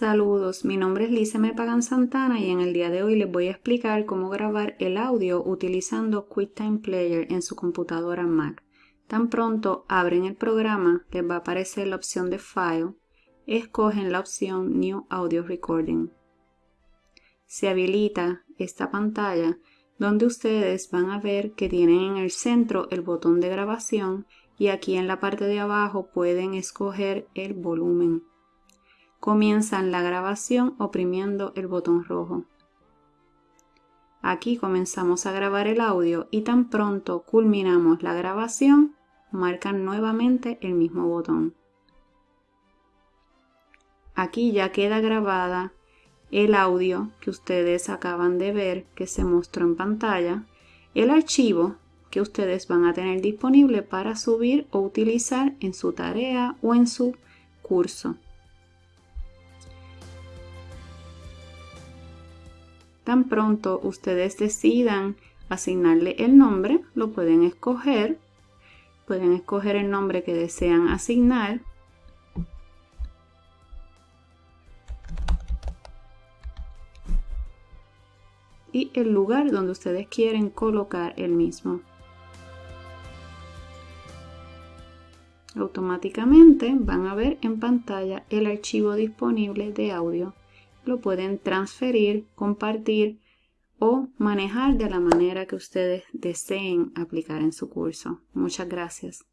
Saludos, mi nombre es Lice Me Pagan Santana y en el día de hoy les voy a explicar cómo grabar el audio utilizando QuickTime Player en su computadora Mac. Tan pronto abren el programa, les va a aparecer la opción de File, escogen la opción New Audio Recording. Se habilita esta pantalla donde ustedes van a ver que tienen en el centro el botón de grabación y aquí en la parte de abajo pueden escoger el volumen comienzan la grabación oprimiendo el botón rojo. Aquí comenzamos a grabar el audio y tan pronto culminamos la grabación, marcan nuevamente el mismo botón. Aquí ya queda grabada el audio que ustedes acaban de ver que se mostró en pantalla, el archivo que ustedes van a tener disponible para subir o utilizar en su tarea o en su curso. Tan pronto ustedes decidan asignarle el nombre, lo pueden escoger. Pueden escoger el nombre que desean asignar. Y el lugar donde ustedes quieren colocar el mismo. Automáticamente van a ver en pantalla el archivo disponible de audio lo pueden transferir, compartir o manejar de la manera que ustedes deseen aplicar en su curso. Muchas gracias.